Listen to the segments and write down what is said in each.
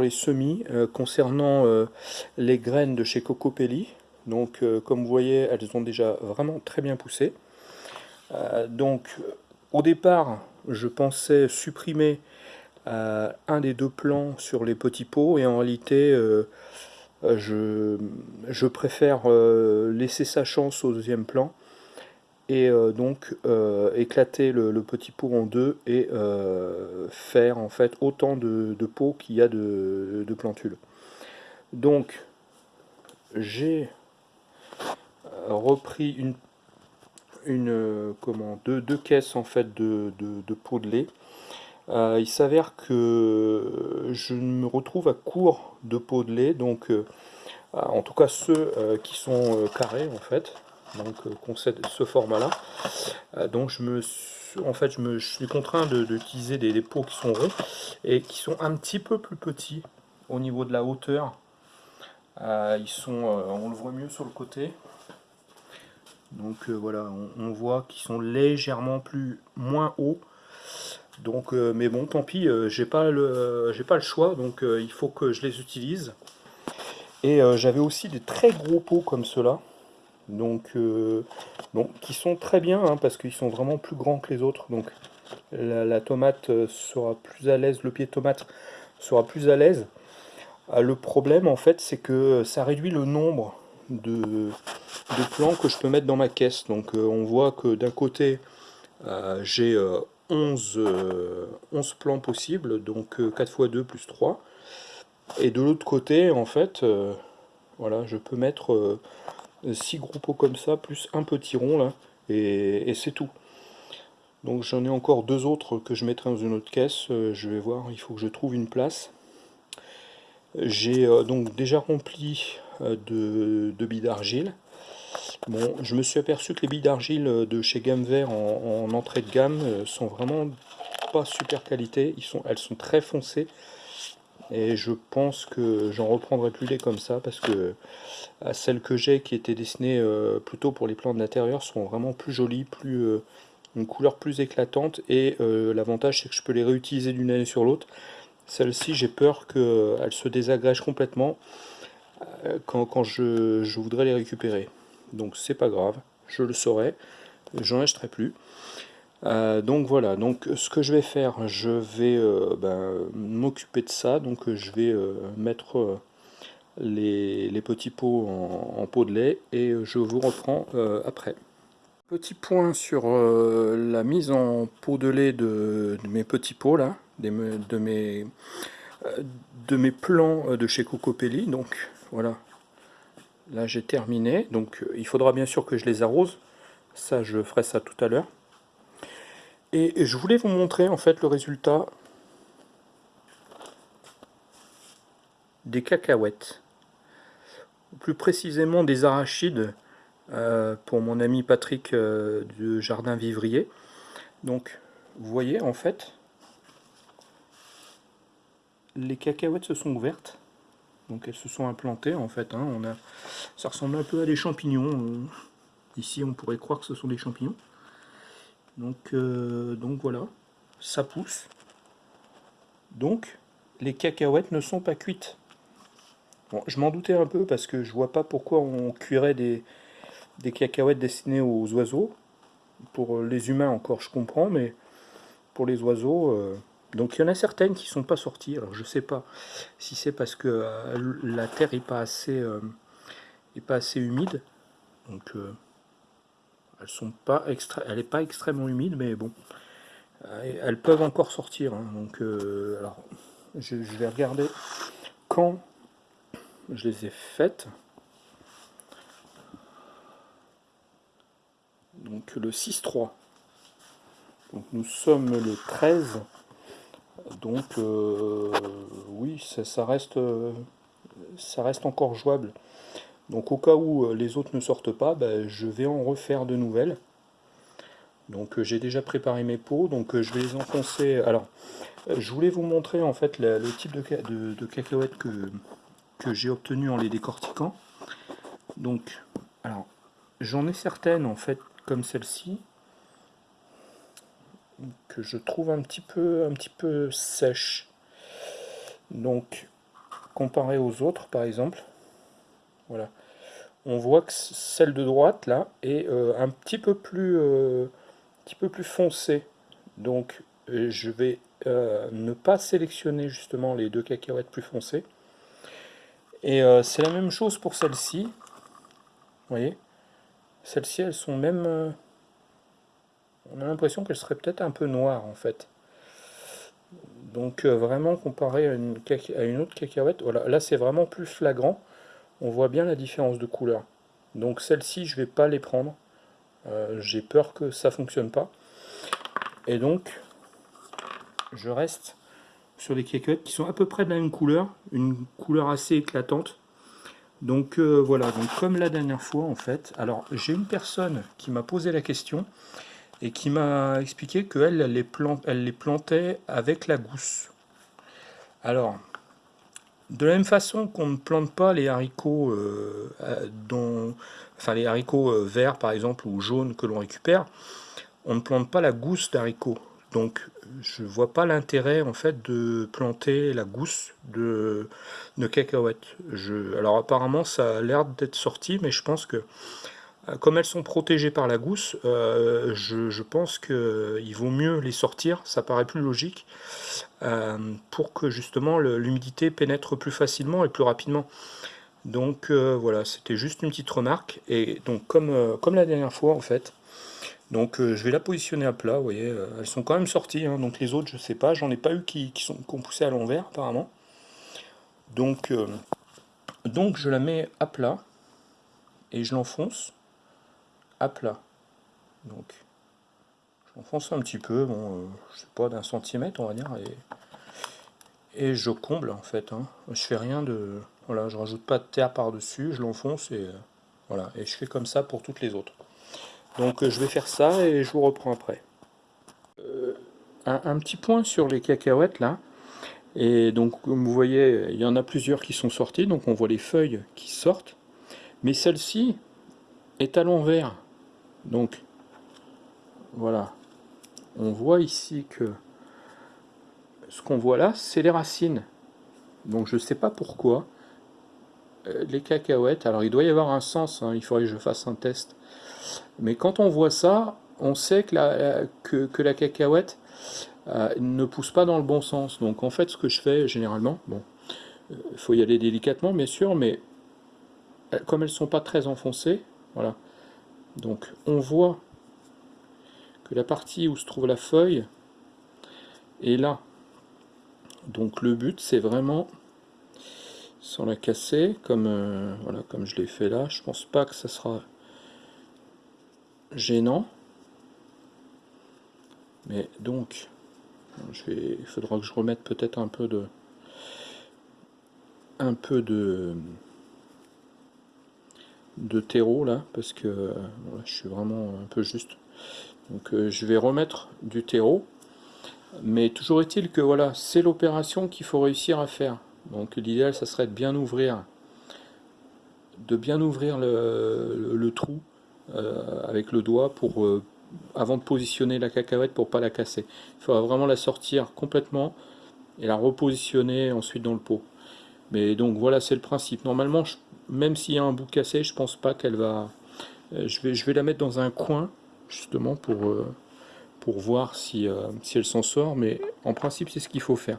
les semis euh, concernant euh, les graines de chez Cocopelli. Donc comme vous voyez, elles ont déjà vraiment très bien poussé. donc au départ, je pensais supprimer un des deux plants sur les petits pots et en réalité je, préfère laisser sa chance au deuxième plan et euh, donc euh, éclater le, petit pot en deux et euh, faire en fait autant de, pots qu'il y a de, plantules. Donc j'ai repris une, une comment deux, deux, caisses en fait de, de pots de lait. il s'avère que je me retrouve à court de pots de lait, donc en tout cas ceux qui sont carrés en fait donc euh, ce format là euh, donc je me en fait je me suis contraint d'utiliser des, pots qui sont ronds et qui sont un petit peu plus petits au niveau de la hauteur. Euh, ils sont on le voit mieux sur le côté. Donc voilà on, voit qu'ils sont légèrement plus moins hauts. Donc mais bon tant pis j'ai pas le j'ai pas le choix. Donc il faut que je les utilise. Et j'avais aussi des très gros pots comme cela donc, euh, qui sont très bien hein, parce qu'ils sont vraiment plus grands que les autres. Donc la, tomate euh, sera plus à l'aise, le pied de tomate sera plus à l'aise. Ah, le problème en fait c'est que ça réduit le nombre de, plants que je peux mettre dans ma caisse. Donc euh, on voit que d'un côté j'ai 11, 11 plants possibles, donc 4 x 2 plus 3. Et de l'autre côté en fait, voilà, je peux mettre 6 gros pots comme ça, plus un petit rond là, et, c'est tout. Donc j'en ai encore deux autres que je mettrai dans une autre caisse, euh, je vais voir, il faut que je trouve une place. J'ai euh, donc déjà rempli euh, de, billes d'argile. Bon, je me suis aperçu que les billes d'argile de chez Gamme Vert en, entrée de gamme sont vraiment pas super qualité, Ils sont, elles sont très foncées et je pense que j'en reprendrai plus des comme ça parce que euh, celles que j'ai qui étaient dessinées euh, plutôt pour les plantes d'intérieur sont vraiment plus jolies, plus euh, une couleur plus éclatante et l'avantage c'est que je peux les réutiliser d'une année sur l'autre. Celle-ci j'ai peur qu'elle se désagrège complètement quand, je, je, voudrais les récupérer. Donc c'est pas grave, je le saurai, j'en achèterai plus. Euh, donc voilà, donc ce que je vais faire, je vais euh, ben, m'occuper de ça, donc je vais euh, mettre les, petits pots en, pot de lait et je vous reprends après. Petit point sur la mise en pot de lait de, mes petits pots là, de, mes, de plants de chez Cocopelli, donc voilà, là j'ai terminé, donc il faudra bien sûr que je les arrose, ça je ferai ça tout à l'heure. Et je voulais vous montrer en fait le résultat des cacahuètes. Plus précisément des arachides euh, pour mon ami Patrick euh, du Jardin Vivrier. Donc vous voyez en fait les cacahuètes se sont ouvertes. Donc elles se sont implantées en fait. Hein. on a, ça ressemble un peu à des champignons. Euh, ici on pourrait croire que ce sont des champignons. Donc, euh, donc voilà, ça pousse. Donc, les cacahuètes ne sont pas cuites. Je m'en doutais un peu parce que je vois pas pourquoi on cuirait des, des cacahuètes destinées aux oiseaux. Pour les humains encore, je comprends, mais pour les oiseaux... Euh, donc il y en a certaines qui sont pas sorties. Alors je sais pas si c'est parce que euh, la terre est pas assez, est pas assez humide. Donc elles sont pas. Elle n'est pas extrêmement humide, mais bon. Euh, elles peuvent encore sortir. Hein. donc, euh, alors, je, vais regarder quand je les ai faites. Donc le 6-3. Donc nous sommes le 13. Donc euh, oui, ça, ça, reste, ça reste encore jouable. Donc au cas où euh, les autres ne sortent pas, ben, je vais en refaire de nouvelles. Donc euh, j'ai déjà préparé mes pots, donc euh, je vais les enfoncer. Alors, je voulais vous montrer en fait le type de, de, cacahuètes que, que j'ai obtenu en les décortiquant. Donc, alors, j'en ai certaines en fait comme celle-ci que je trouve un petit peu, un petit peu sèche. Donc, comparé aux autres, par exemple, voilà, on voit que celle de droite, là, est euh, un petit peu plus, euh, foncée. Donc, euh, je vais ne pas sélectionner justement les deux cacahuètes plus foncées. Et c'est la même chose pour celle-ci. Vous voyez? Celles-ci, elles sont même... on a l'impression qu'elles seraient peut-être un peu noires, en fait. Donc vraiment comparé à une, à une, autre cacahuète, voilà, là c'est vraiment plus flagrant on voit bien la différence de couleur. Donc celles-ci, je vais pas les prendre. Euh, j'ai peur que ça fonctionne pas. Et donc, je reste sur des cacahuètes qui sont à peu près de la même couleur, une couleur assez éclatante. Donc euh, voilà, donc comme la dernière fois en fait, alors j'ai une personne qui m'a posé la question et qui m'a expliqué qu'elle elle les, elle les plantait avec la gousse. Alors, de la même façon qu'on ne plante pas les haricots, euh, dont, enfin les haricots euh, verts par exemple ou jaunes que l'on récupère, on ne plante pas la gousse d'haricots. Donc je ne vois pas l'intérêt en fait de planter la gousse de, de cacahuètes. Alors apparemment ça a l'air d'être sorti, mais je pense que comme elles sont protégées par la gousse, euh, je, pense qu'il vaut mieux les sortir, ça paraît plus logique, euh, pour que justement l'humidité pénètre plus facilement et plus rapidement. Donc voilà, c'était juste une petite remarque, et donc comme, la dernière fois en fait, donc je vais la positionner à plat, vous voyez, elles sont quand même sorties, hein, donc les autres je sais pas, j'en ai pas eu qui, qui, sont, qui ont poussé à l'envers apparemment. Donc, donc je la mets à plat, et je l'enfonce, à plat. Donc, j'enfonce un petit peu, bon, euh, je sais pas, d'un centimètre, on va dire, et, je comble, en fait. Hein. Je fais rien de... Voilà, je rajoute pas de terre par-dessus, je l'enfonce, et euh, voilà. Et je fais comme ça pour toutes les autres. Donc, euh, je vais faire ça, et je vous reprends après. Un, un, petit point sur les cacahuètes, là. Et donc, comme vous voyez, il y en a plusieurs qui sont sorties, donc on voit les feuilles qui sortent. Mais celle-ci est à l'envers. Donc, voilà. On voit ici que ce qu'on voit là, c'est les racines. Donc, je ne sais pas pourquoi. Euh, les cacahuètes, alors il doit y avoir un sens, hein, il faudrait que je fasse un test. Mais quand on voit ça, on sait que la, euh, cacahuète euh, ne pousse pas dans le bon sens. Donc en fait, ce que je fais généralement, bon, il faut y aller délicatement bien sûr, mais comme elles ne sont pas très enfoncées, voilà, donc on voit que la partie où se trouve la feuille est là. Donc le but c'est vraiment, sans la casser, comme, euh, voilà, comme je l'ai fait là, je pense pas que ça sera gênant. Mais donc, il faudra que je remette peut-être un peu de un peu de de terreau là parce que je suis vraiment un peu juste. Donc euh, je vais remettre du terreau. Mais toujours est-il que voilà c'est l'opération qu'il faut réussir à faire. Donc l'idéal ça serait de bien ouvrir de bien ouvrir le, trou euh, avec le doigt pour euh, avant de positionner la cacahuète pour pas la casser. Il faudra vraiment la sortir complètement et la repositionner ensuite dans le pot. Mais donc voilà c'est le principe. Normalement je même s'il y a un bout cassé, je pense pas qu'elle va... Euh, je, vais, je vais la mettre dans un coin, justement, pour, euh, voir si, euh, si elle s'en sort, mais en principe, c'est ce qu'il faut faire.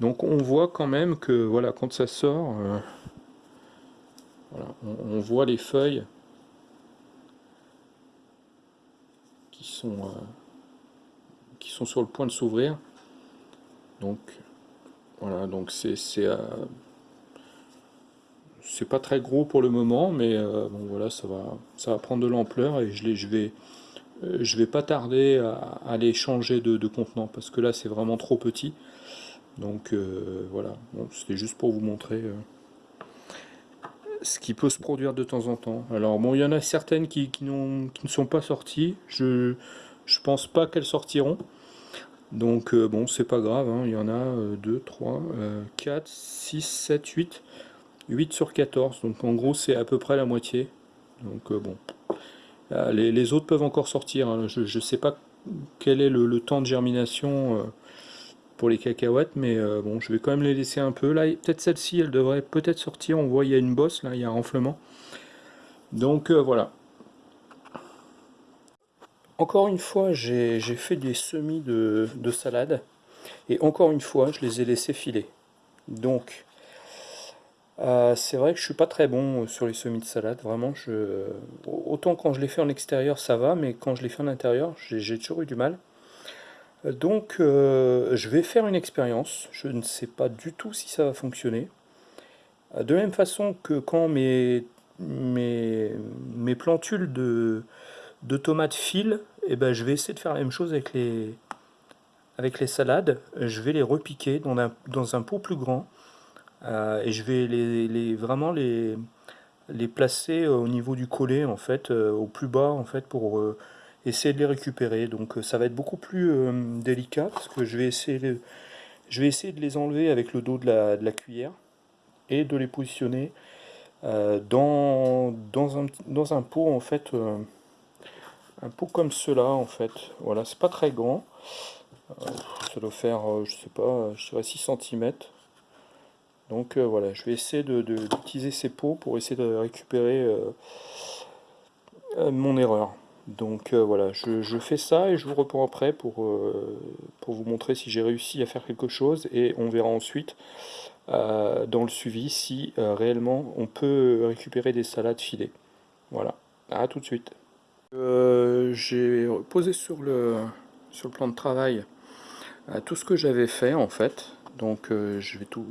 Donc on voit quand même que, voilà, quand ça sort, on, voit les feuilles qui sont, qui sont sur le point de s'ouvrir. Donc, voilà, donc c'est c'est pas très gros pour le moment, mais euh, bon voilà, ça va, ça va prendre de l'ampleur et je, les, je vais, euh, je vais pas tarder à, aller changer de, contenant parce que là c'est vraiment trop petit. Donc euh, voilà, c'était juste pour vous montrer ce qui peut se produire de temps en temps. Alors bon, il y en a certaines qui, ne sont pas sorties. Je, je pense pas qu'elles sortiront. Donc bon, c'est pas grave, hein. il y en a 2, 3, 4, 6, 7, 8. 8 sur 14, donc en gros c'est à peu près la moitié. Donc euh, bon, euh, les, autres peuvent encore sortir, hein. je ne sais pas quel est le, temps de germination pour les cacahuètes, mais bon, je vais quand même les laisser un peu. Là, peut-être celle-ci, elle devrait peut-être sortir. On voit, il y a une bosse, là, il y a un renflement. Donc voilà. Encore une fois, j'ai fait des semis de, salade. Et encore une fois, je les ai laissés filer. Donc, euh, c'est vrai que je suis pas très bon sur les semis de salade. Vraiment, je, autant quand je les fais en extérieur, ça va. Mais quand je les fais en intérieur, j'ai toujours eu du mal. Donc, euh, je vais faire une expérience. Je ne sais pas du tout si ça va fonctionner. De même façon que quand mes, mes, plantules de, de tomates fil, et eh ben, je vais essayer de faire la même chose avec les, avec les salades. Je vais les repiquer dans un, dans un pot plus grand. Euh, et je vais les, vraiment les, placer au niveau du collet, en fait, euh, au plus bas, en fait, pour euh, essayer de les récupérer. Donc ça va être beaucoup plus délicat, parce que je vais, essayer de les enlever avec le dos de la, cuillère, et de les positionner dans, dans, un, dans un pot, en fait, un pot comme cela en fait. Voilà, c'est pas très grand. Euh, ça doit faire, euh, je sais pas, je dirais 6 cm. Donc euh, voilà, je vais essayer d'utiliser de, ces pots pour essayer de récupérer mon erreur. Donc voilà, je, fais ça et je vous reprends après pour, pour vous montrer si j'ai réussi à faire quelque chose et on verra ensuite dans le suivi si réellement on peut récupérer des salades filées. Voilà, à tout de suite. Euh, j'ai posé sur le, sur le plan de travail euh, tout ce que j'avais fait en fait. Donc euh, je vais tout,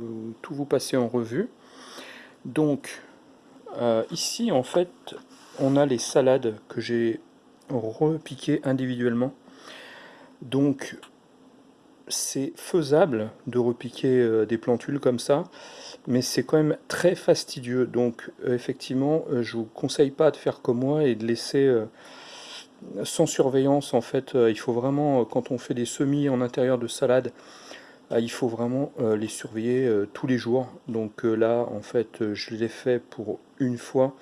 vous passer en revue. Donc ici en fait on a les salades que j'ai repiquées individuellement. Donc c'est faisable de repiquer des plantules comme ça, mais c'est quand même très fastidieux. Donc effectivement, je vous conseille pas de faire comme moi et de laisser sans surveillance. En fait, il faut vraiment, quand on fait des semis en intérieur de salade, il faut vraiment les surveiller tous les jours. Donc là, en fait, je l'ai fait pour une fois,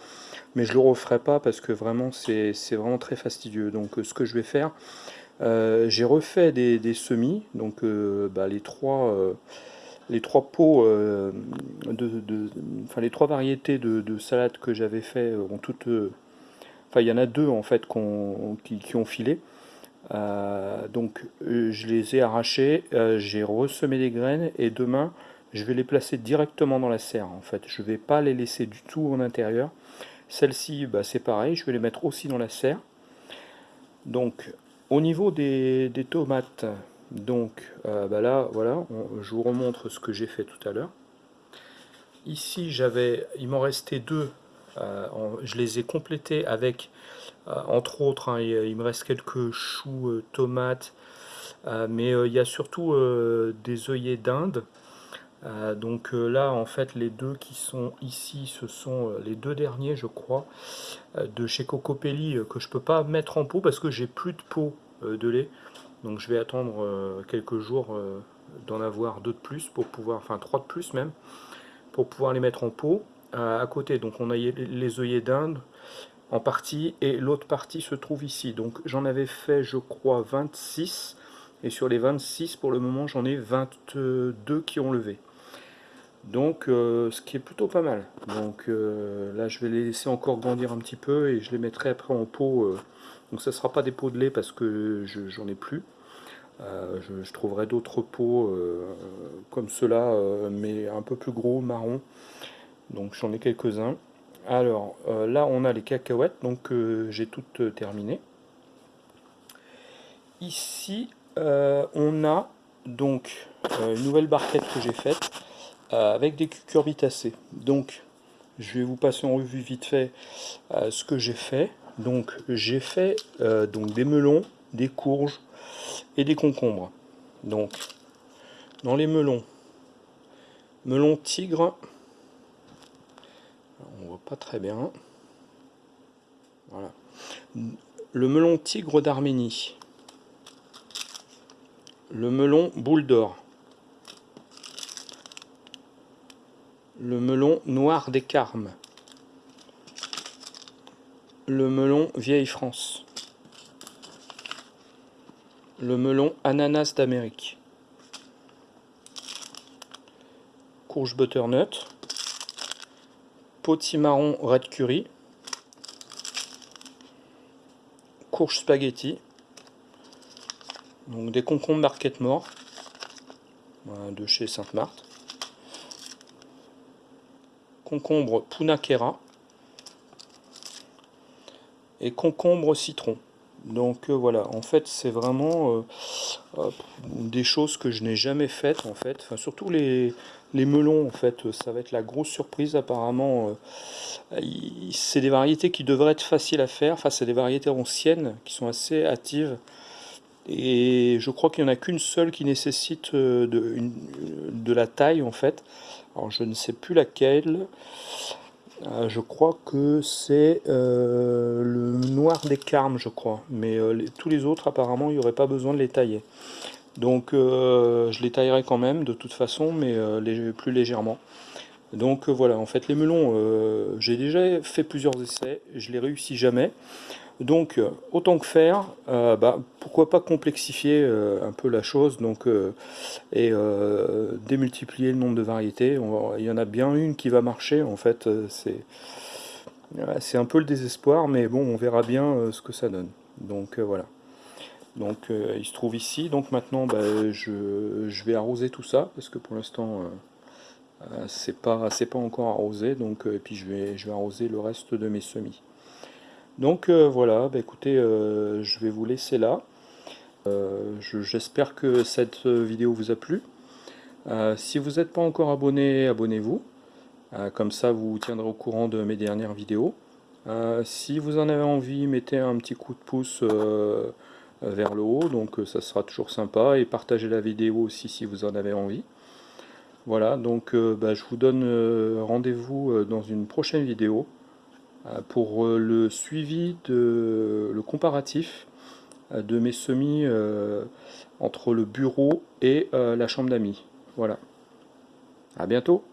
mais je le referai pas parce que vraiment, c'est vraiment très fastidieux. Donc ce que je vais faire, euh, j'ai refait des, semis, donc euh, bah, les trois euh, les trois pots de, enfin les trois variétés de, salade que j'avais fait ont toutes enfin il y en a deux en fait qui, ont filé donc je les ai arrachés j'ai ressemé des graines et demain je vais les placer directement dans la serre en fait je vais pas les laisser du tout en intérieur celle-ci bah, c'est pareil je vais les mettre aussi dans la serre donc au niveau des, tomates, donc euh, bah là, voilà, je vous remontre ce que j'ai fait tout à l'heure. Ici, j'avais, il m'en restait deux. Euh, je les ai complétés avec, euh, entre autres, hein, il, me reste quelques choux, tomates, mais il y a surtout des œillets d'Inde. donc là, en fait, les deux qui sont ici, ce sont les deux derniers, je crois, de chez Cocopelli, que je peux pas mettre en pot parce que j'ai plus de pot euh, de lait. Donc je vais attendre euh, quelques jours euh, d'en avoir deux de plus pour pouvoir, enfin trois de plus même, pour pouvoir les mettre en pot. à côté, donc on a les œillets d'Inde en partie et l'autre partie se trouve ici. Donc j'en avais fait je crois 26 et sur les 26 pour le moment j'en ai 22 qui ont levé. Donc ce qui est plutôt pas mal. Donc là je vais les laisser encore grandir un petit peu et je les mettrai après en pot donc ça ne sera pas des pots de lait parce que j'en ai plus. Euh, je, trouverai d'autres pots euh, comme euh, mais un peu plus gros, marron. Donc j'en ai quelques-uns. Alors là on a les cacahuètes, donc j'ai toutes terminées. Ici on a donc une nouvelle barquette que j'ai faite avec des cucurbitacées. Donc je vais vous passer en revue vite fait ce que j'ai fait. Donc j'ai fait euh, donc des melons, des courges et des concombres. Donc dans les melons, melon tigre, on voit pas très bien. Voilà. Le melon tigre d'Arménie. Le melon boule d'or. Le melon noir des carmes le melon Vieille France, le melon Ananas d'Amérique, courge butternut, potimarron red curry, courge spaghetti, donc des concombres marquette mort de chez Sainte-Marthe, concombre punakera. Et concombre citron. Donc euh, voilà, en fait c'est vraiment euh, des choses que je n'ai jamais faites en fait. Enfin, surtout les, melons en fait, ça va être la grosse surprise apparemment. Euh, c'est des variétés qui devraient être faciles à faire. Enfin c'est des variétés anciennes qui sont assez hâtives. Et je crois qu'il n'y en a qu'une seule qui nécessite de, de la taille en fait. Alors je ne sais plus laquelle. Euh, je crois que c'est euh, le noir des carmes, je crois. Mais euh, tous les autres, apparemment, il n'y aurait pas besoin de les tailler. Donc je les taillerai quand même, de toute façon, mais plus légèrement. Donc voilà, en fait, les melons, j'ai déjà fait plusieurs essais, je les réussis jamais. Donc, euh, autant que faire, euh, bah, pourquoi pas complexifier euh, un peu la chose donc, et démultiplier le nombre de variétés. il y en a bien une qui va marcher, en fait, c'est un peu le désespoir, mais bon, on verra bien ce que ça donne. Donc voilà. Donc il se trouve ici, donc maintenant bah, je, vais arroser tout ça, parce que pour l'instant c'est pas, pas encore arrosé, donc, et puis je vais, je vais arroser le reste de mes semis. Donc euh, voilà, bah, écoutez, euh, je vais vous laisser là. Euh, j'espère que cette vidéo vous a plu. si vous n'êtes pas encore abonné, abonnez-vous. comme ça, vous tiendrez au courant de mes dernières vidéos. si vous en avez envie, mettez un petit coup de pouce vers le haut, donc ça sera toujours sympa. Et partagez la vidéo aussi si vous en avez envie. Voilà, donc bah, je vous donne rendez-vous dans une prochaine vidéo. Euh, pour euh, le suivi de le comparatif euh, de mes semis entre le bureau et la chambre d'amis. Voilà. À bientôt